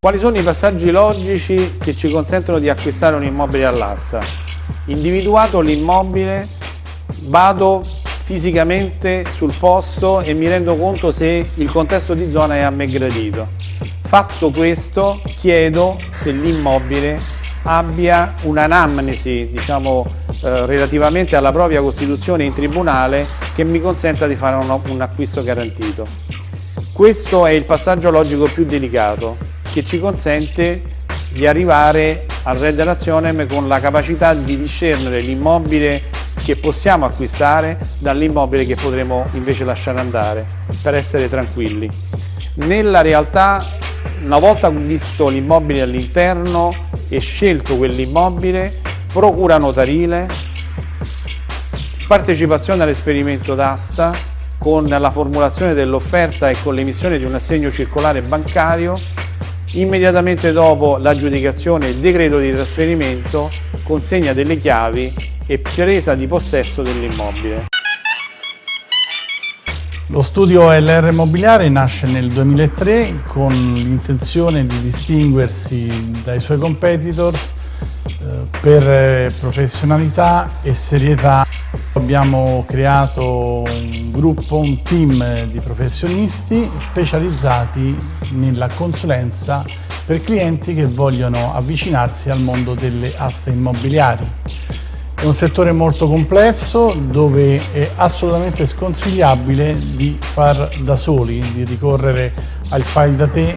Quali sono i passaggi logici che ci consentono di acquistare un immobile all'asta? Individuato l'immobile, vado fisicamente sul posto e mi rendo conto se il contesto di zona è a me gradito. Fatto questo, chiedo se l'immobile abbia un'anamnesi, diciamo, eh, relativamente alla propria costituzione in tribunale che mi consenta di fare un, un acquisto garantito. Questo è il passaggio logico più delicato che ci consente di arrivare al Red Nazionem con la capacità di discernere l'immobile che possiamo acquistare dall'immobile che potremo invece lasciare andare per essere tranquilli. Nella realtà, una volta visto l'immobile all'interno e scelto quell'immobile, procura notarile, partecipazione all'esperimento d'asta con la formulazione dell'offerta e con l'emissione di un assegno circolare bancario Immediatamente dopo l'aggiudicazione il decreto di trasferimento, consegna delle chiavi e presa di possesso dell'immobile. Lo studio LR Immobiliare nasce nel 2003 con l'intenzione di distinguersi dai suoi competitors per eh, professionalità e serietà. Abbiamo creato un gruppo, un team di professionisti specializzati nella consulenza per clienti che vogliono avvicinarsi al mondo delle aste immobiliari. È un settore molto complesso dove è assolutamente sconsigliabile di far da soli, di ricorrere al file da te